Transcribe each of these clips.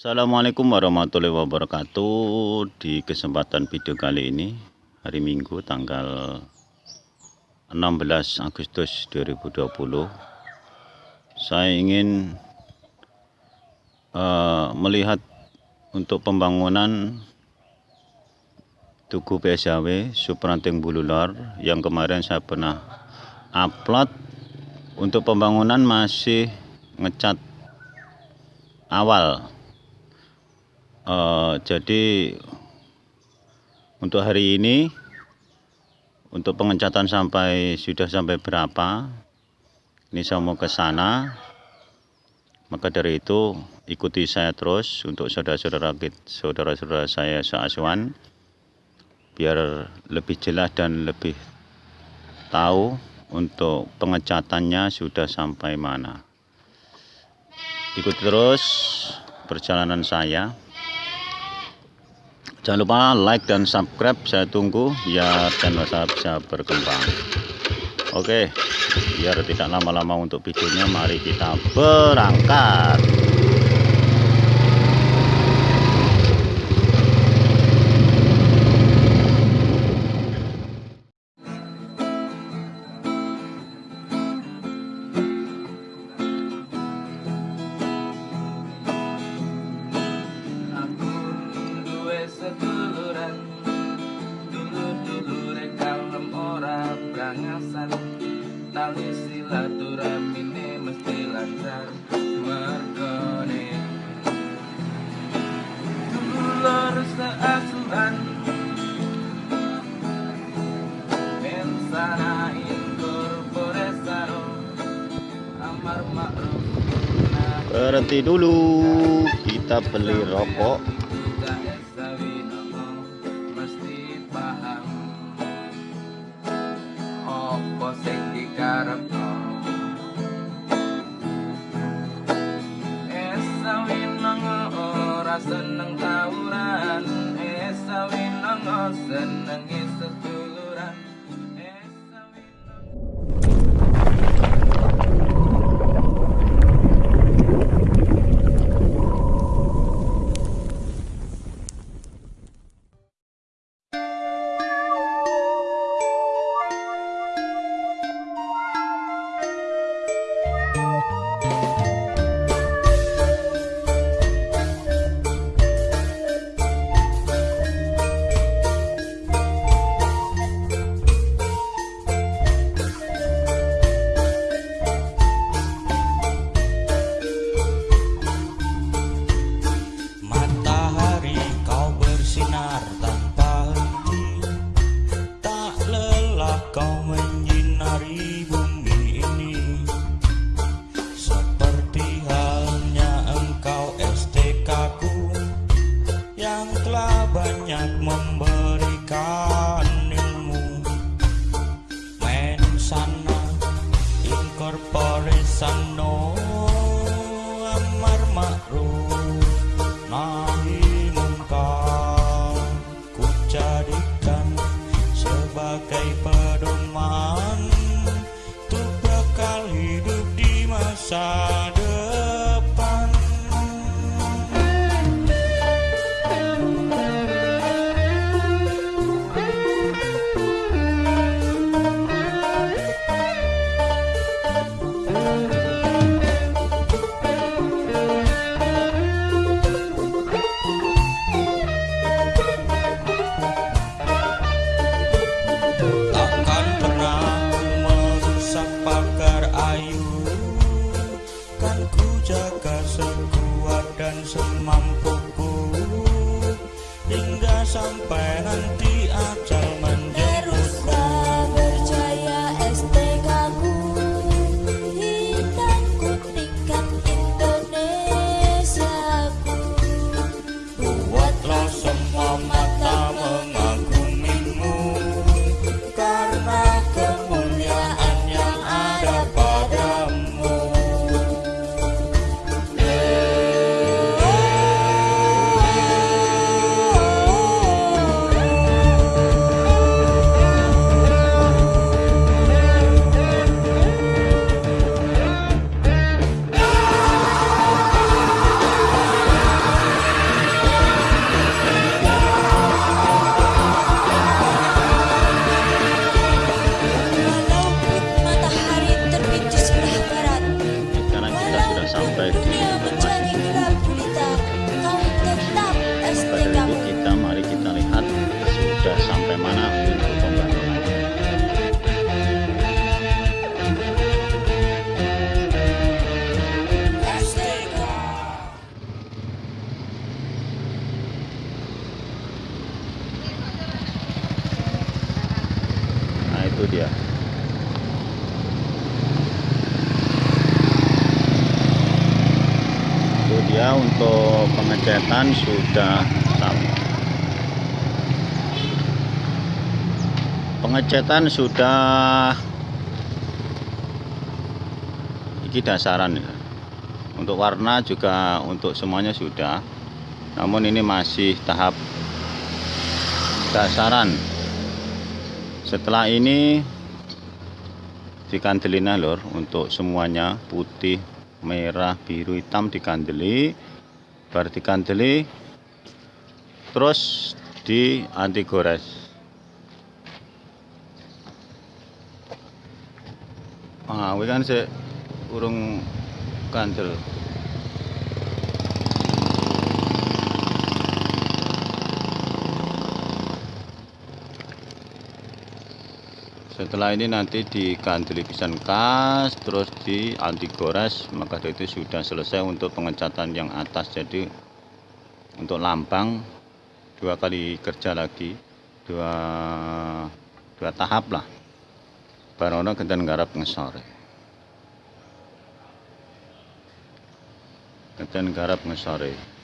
Assalamualaikum warahmatullahi wabarakatuh. Di kesempatan video kali ini Hari Minggu tanggal 16 Agustus 2020 Saya ingin uh, Melihat Untuk pembangunan Tugu PSAW Supranting Bulular Yang kemarin saya pernah Upload. Untuk pembangunan masih Ngecat Awal uh, jadi untuk hari ini untuk pengecatan sampai sudah sampai berapa ini saya mau ke sana. Maka dari itu ikuti saya terus untuk saudara-saudara saudara-saudara saya seasuhan biar lebih jelas dan lebih tahu untuk pengecatannya sudah sampai mana. Ikuti terus perjalanan saya Jangan lupa like dan subscribe saya tunggu biar channel saya bisa berkembang. Oke, biar tidak lama-lama untuk videonya mari kita berangkat. Kangasan tali silaturahmine mesti lancar merkone dulur seasuhan mensana incorporesaro amar ma'ruf berhenti dulu kita beli rokok Seneng tawuran. Esa winongo Seneng sampai nanti ajal untuk pengecetan sudah sama pengecetan sudah ini dasaran ya. Untuk warna juga untuk semuanya sudah. Namun ini masih tahap dasaran. Setelah ini dikandelin lor untuk semuanya. Putih merah biru hitam dikandeli baru dikandeli terus di anti gores. Ah ini kan se urung kandel setelah ini nanti dikandeli pisan kas terus di anti gores maka itu sudah selesai untuk pengecatan yang atas. Jadi untuk lambang dua kali kerja lagi dua dua tahap lah. Barono kendan garap ngesore. Kendan garap ngesore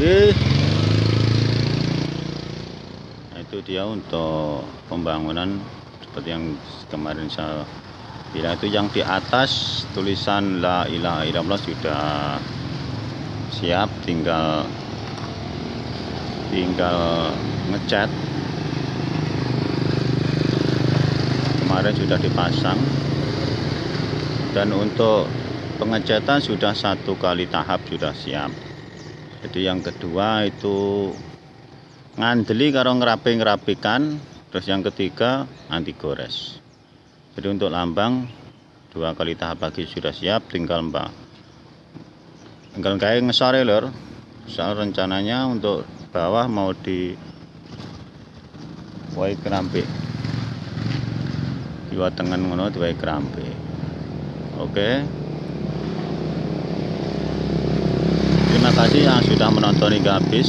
Nah, itu dia untuk pembangunan seperti yang kemarin saya bilang itu yang di atas tulisan la ilaha illallah sudah siap tinggal tinggal ngecat. Kemarin sudah dipasang. Dan untuk pengecatan sudah satu kali tahap sudah siap jadi yang kedua itu ngandeli karo ngerapi-ngerapikan terus yang ketiga anti gores. Jadi untuk lambang dua kali tahap lagi sudah siap tinggal mbak. Tinggal kayak ngesore lor soal rencananya untuk bawah mau di wai kerampi di tengen ngono di wai kerampi oke. Terima kasih yang sudah menonton hingga habis.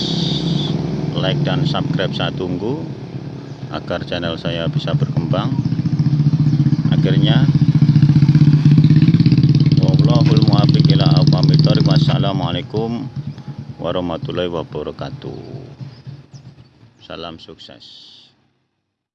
Like dan subscribe saya tunggu agar channel saya bisa berkembang. Akhirnya. Wassalamualaikum warahmatullahi wabarakatuh. Salam sukses.